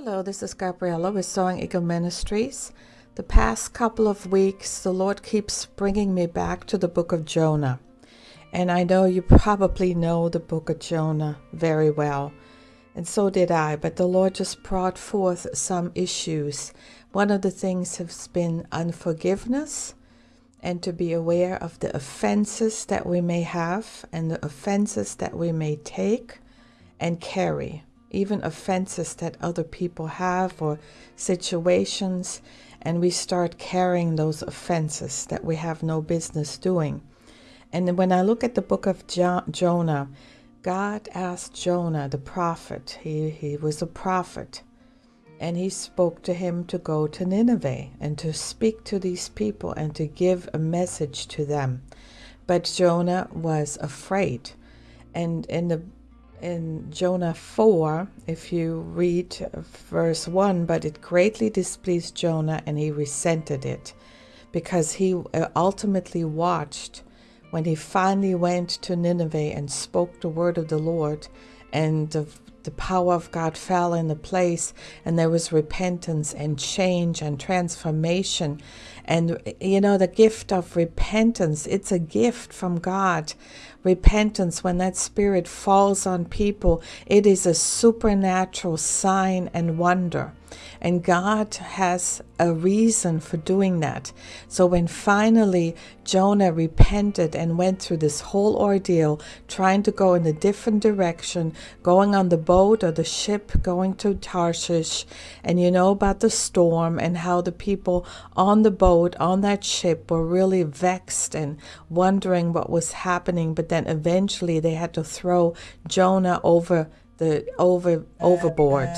Hello, this is Gabriella with Soaring Eagle Ministries. The past couple of weeks, the Lord keeps bringing me back to the book of Jonah. And I know you probably know the book of Jonah very well, and so did I, but the Lord just brought forth some issues. One of the things has been unforgiveness and to be aware of the offenses that we may have and the offenses that we may take and carry even offenses that other people have or situations, and we start carrying those offenses that we have no business doing. And when I look at the book of jo- Jonah, God asked Jonah, the prophet, he, he was a prophet, and he spoke to him to go to Nineveh and to speak to these people and to give a message to them. But Jonah was afraid. And in the in Jonah 4, if you read verse 1, but it greatly displeased Jonah and he resented it because he uh, ultimately watched when he finally went to Nineveh and spoke the word of the Lord and the, the power of God fell in the place and there was repentance and change and transformation. And you know the gift of repentance it's a gift from God repentance, when that spirit falls on people, it is a supernatural sign and wonder. And God has a reason for doing that. So when finally Jonah repented and went through this whole ordeal, trying to go in a different direction, going on the boat or the ship, going to Tarshish, and you know about the storm and how the people on the boat, on that ship, were really vexed and wondering what was happening. But then eventually they had to throw Jonah over the over overboard.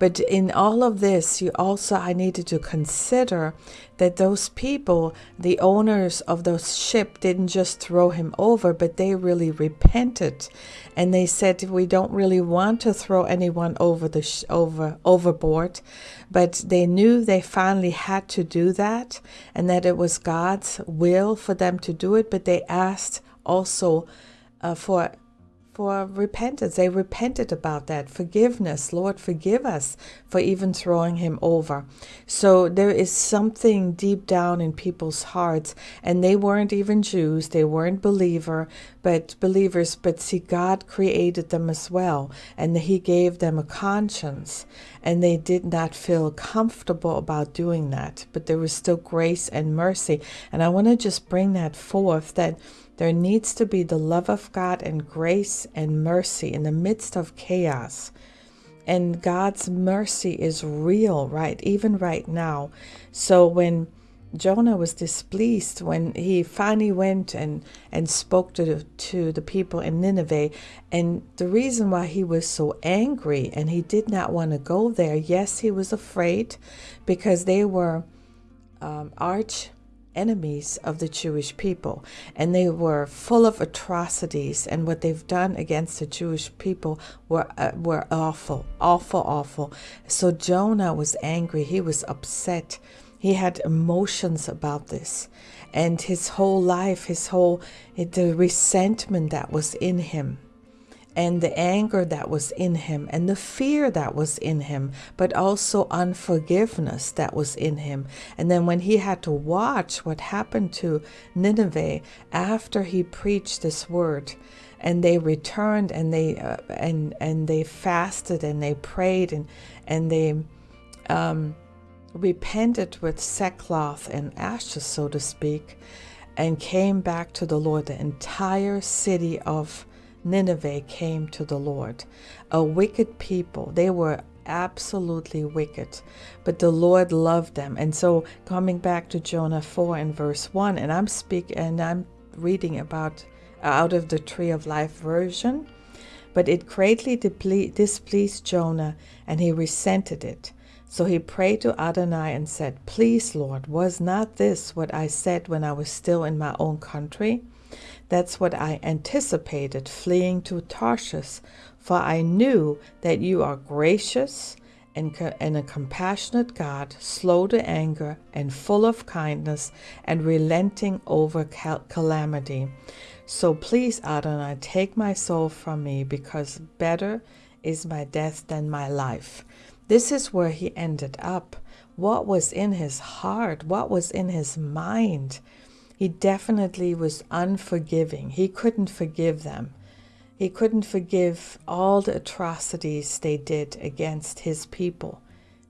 But in all of this, you also, I needed to consider that those people, the owners of those ship, didn't just throw him over, but they really repented, and they said, "We don't really want to throw anyone over the sh- over overboard," but they knew they finally had to do that, and that it was God's will for them to do it. But they asked also uh, for for repentance. They repented about that. Forgiveness. Lord, forgive us for even throwing him over. So there is something deep down in people's hearts, and they weren't even Jews, they weren't believer, but believers, but see, God created them as well, and He gave them a conscience, and they did not feel comfortable about doing that, but there was still grace and mercy. And I want to just bring that forth that there needs to be the love of God and grace and mercy in the midst of chaos. And God's mercy is real, right? Even right now. So when Jonah was displeased when he finally went and, and spoke to the, to the people in Nineveh. And the reason why he was so angry and he did not want to go there, yes, he was afraid because they were um, arch enemies of the Jewish people, and they were full of atrocities. And what they've done against the Jewish people were uh, were awful, awful, awful. So Jonah was angry. He was upset. He had emotions about this, and his whole life, his whole the resentment that was in him and the anger that was in him and the fear that was in him, but also unforgiveness that was in him. And then when he had to watch what happened to Nineveh after he preached this word, and they returned and they uh, and and they fasted and they prayed and and they um, repented with sackcloth and ashes, so to speak, and came back to the Lord. The entire city of Nineveh came to the Lord. A wicked people. They were absolutely wicked, but the Lord loved them. And so coming back to Jonah 4 and verse 1, and I'm speaking and I'm reading about uh, out of the tree of life version, but it greatly displeased Jonah and he resented it. So he prayed to Adonai and said, Please, Lord, was not this what I said when I was still in my own country? That's what I anticipated fleeing to Tarshish, for I knew that you are gracious and, and a compassionate God, slow to anger and full of kindness and relenting over cal- calamity. So please, Adonai, take my soul from me, because better is my death than my life. This is where he ended up. What was in his heart? What was in his mind? He definitely was unforgiving. He couldn't forgive them. He couldn't forgive all the atrocities they did against his people,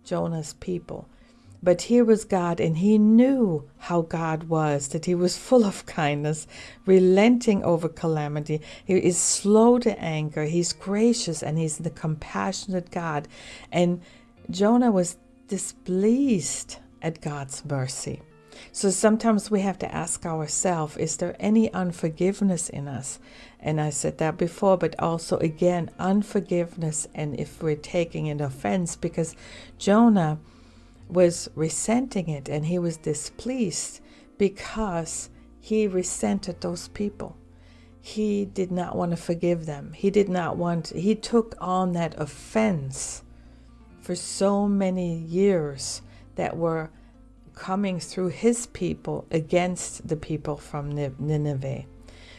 Jonah's people. But here was God, and he knew how God was, that he was full of kindness, relenting over calamity. He is slow to anger, he's gracious, and he's the compassionate God. And Jonah was displeased at God's mercy. So sometimes we have to ask ourselves is there any unforgiveness in us? And I said that before, but also again, unforgiveness, and if we're taking an offense, because Jonah was resenting it and he was displeased because he resented those people. He did not want to forgive them. He did not want, he took on that offense for so many years that were coming through his people against the people from Nineveh.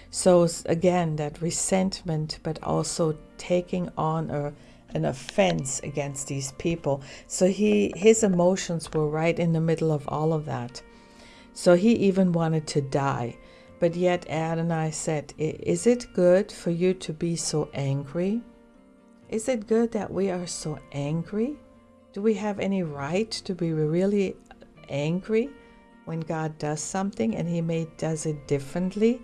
So, again, that resentment, but also taking on a an offense against these people. So he his emotions were right in the middle of all of that. So he even wanted to die. But yet Adonai said, Is it good for you to be so angry? Is it good that we are so angry? Do we have any right to be really angry when God does something and He may does it differently?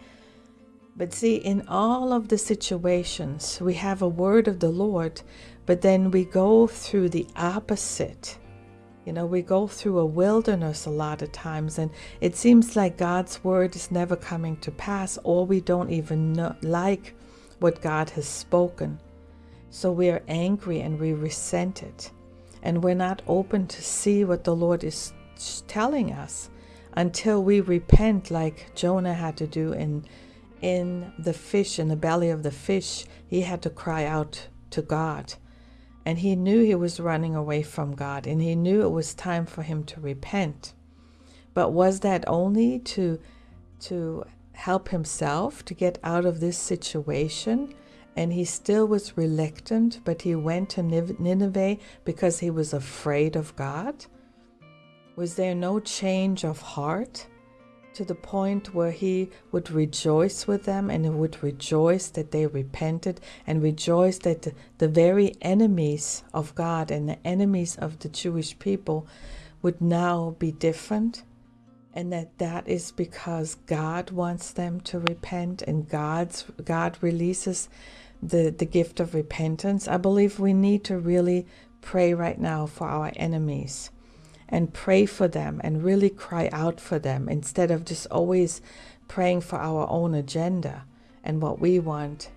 But see, in all of the situations, we have a word of the Lord, but then we go through the opposite. You know, we go through a wilderness a lot of times, and it seems like God's word is never coming to pass, or we don't even know, like what God has spoken. So we are angry and we resent it. And we're not open to see what the Lord is telling us until we repent, like Jonah had to do in, in the fish, in the belly of the fish. He had to cry out to God and he knew he was running away from God, and he knew it was time for him to repent. But was that only to, to help himself to get out of this situation? And he still was reluctant, but he went to Nineveh because he was afraid of God? Was there no change of heart? to the point where he would rejoice with them and would rejoice that they repented and rejoice that the, very enemies of God and the enemies of the Jewish people would now be different and that that is because God wants them to repent and God's God releases the the gift of repentance. I believe we need to really pray right now for our enemies and pray for them and really cry out for them instead of just always praying for our own agenda and what we want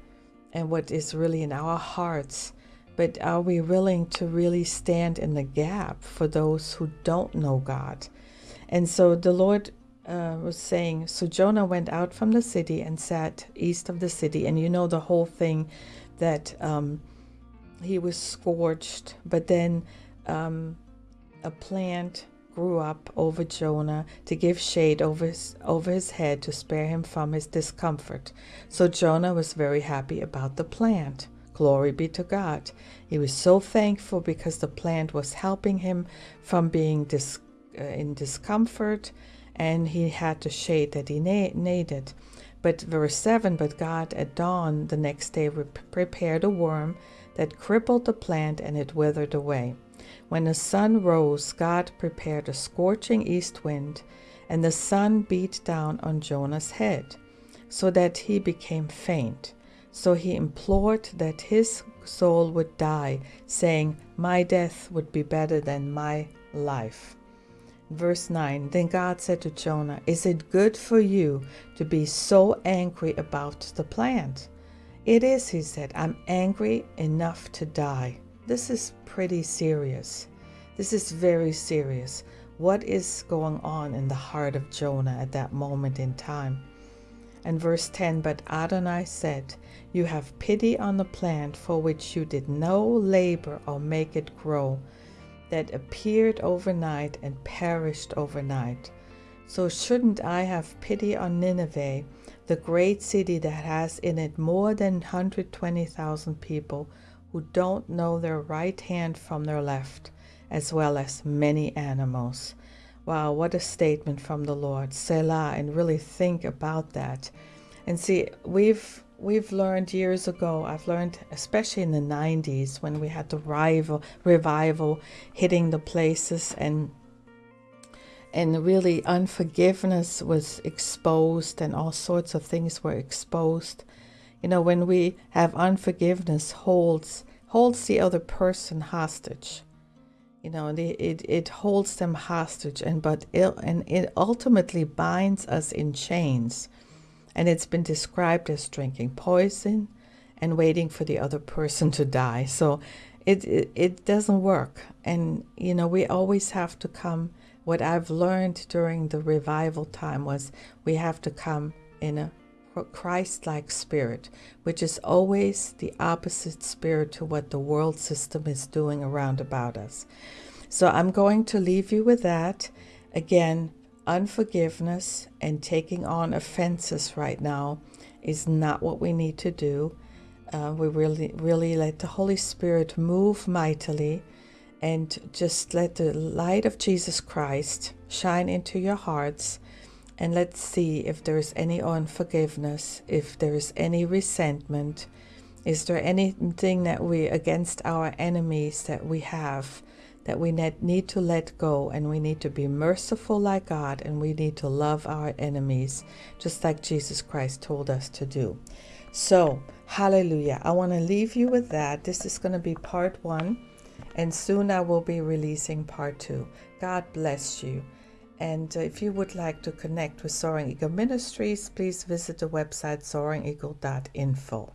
and what is really in our hearts. But are we willing to really stand in the gap for those who don't know God? And so the Lord uh, was saying, So Jonah went out from the city and sat east of the city. And you know the whole thing that um, he was scorched, but then um, a plant grew up over Jonah to give shade over his, over his head to spare him from his discomfort. So Jonah was very happy about the plant. Glory be to God. He was so thankful because the plant was helping him from being dis, uh, in discomfort and he had the shade that he na- needed. But verse 7 But God at dawn the next day prepared a worm that crippled the plant and it withered away. When the sun rose, God prepared a scorching east wind, and the sun beat down on Jonah's head, so that he became faint. So he implored that his soul would die, saying, My death would be better than my life. Verse 9 Then God said to Jonah, Is it good for you to be so angry about the plant? It is, he said. I'm angry enough to die. This is pretty serious. This is very serious. What is going on in the heart of Jonah at that moment in time? And verse 10 But Adonai said, You have pity on the plant for which you did no labor or make it grow, that appeared overnight and perished overnight. So shouldn't I have pity on Nineveh, the great city that has in it more than 120,000 people who don't know their right hand from their left, as well as many animals. Wow, what a statement from the Lord. Selah, and really think about that. And see, we've we've learned years ago, I've learned especially in the 90s when we had the revival, revival hitting the places and and really unforgiveness was exposed and all sorts of things were exposed you know when we have unforgiveness holds holds the other person hostage. You know it, it, it holds them hostage and but it, and it ultimately binds us in chains. And it's been described as drinking poison and waiting for the other person to die. So it, it it doesn't work. And you know we always have to come what i've learned during the revival time was we have to come in a Christ like spirit, which is always the opposite spirit to what the world system is doing around about us. So I'm going to leave you with that. Again, unforgiveness and taking on offenses right now is not what we need to do. Uh, we really, really let the Holy Spirit move mightily and just let the light of Jesus Christ shine into your hearts and let's see if there's any unforgiveness, if there's any resentment. Is there anything that we, against our enemies, that we have that we need to let go and we need to be merciful like God and we need to love our enemies, just like Jesus Christ told us to do. So, hallelujah. I want to leave you with that. This is going to be part one, and soon I will be releasing part two. God bless you. And uh, if you would like to connect with Soaring Eagle Ministries, please visit the website soaringeagle.info.